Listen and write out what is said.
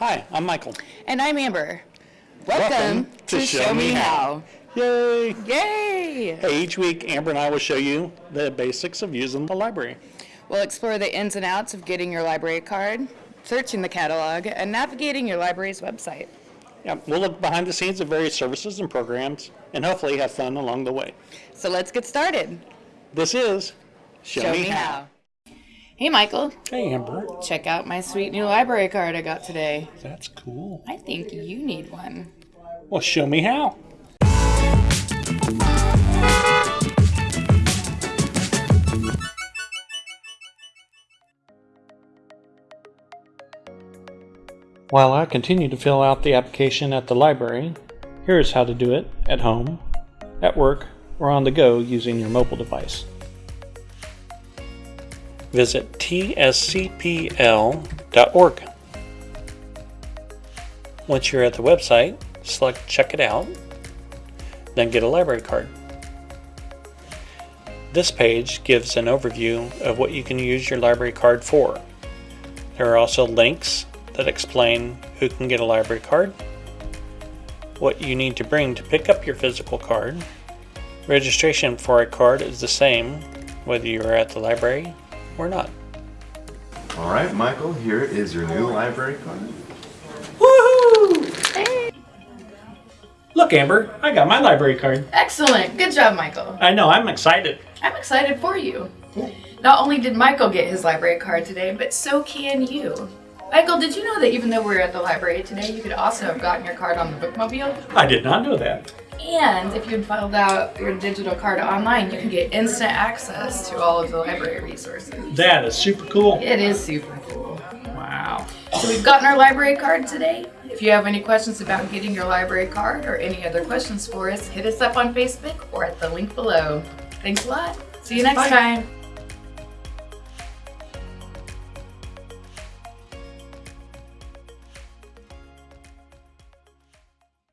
Hi, I'm Michael. And I'm Amber. Welcome to Show Me How. Yay! Yay! Hey, each week Amber and I will show you the basics of using the library. We'll explore the ins and outs of getting your library card, searching the catalog, and navigating your library's website. Yeah, we'll look behind the scenes of various services and programs and hopefully have fun along the way. So let's get started. This is Show, Me How. Hey, Michael. Hey, Amber. Check out my sweet new library card I got today. That's cool. I think you need one. Well, show me how. While I continue to fill out the application at the library, here is how to do it at home, at work, or on the go using your mobile device. Visit tscpl.org. Once you're at the website, select Check It Out, then get a library card. This page gives an overview of what you can use your library card for. There are also links that explain who can get a library card, what you need to bring to pick up your physical card. Registration for a card is the same whether you are at the library or not. All right, Michael, here is your new library card. Woohoo! Look, Amber, I got my library card. Excellent. Good job, Michael. I know, I'm excited. I'm excited for you. Not only did Michael get his library card today, but so can you. Michael, did you know that even though we're at the library today, you could also have gotten your card on the bookmobile? I did not know that. And if you filed out your digital card online, you can get instant access to all of the library resources. That is super cool. It is super cool. Wow. So we've gotten our library card today. If you have any questions about getting your library card or any other questions for us, hit us up on Facebook or at the link below. Thanks a lot. See you next Bye. time.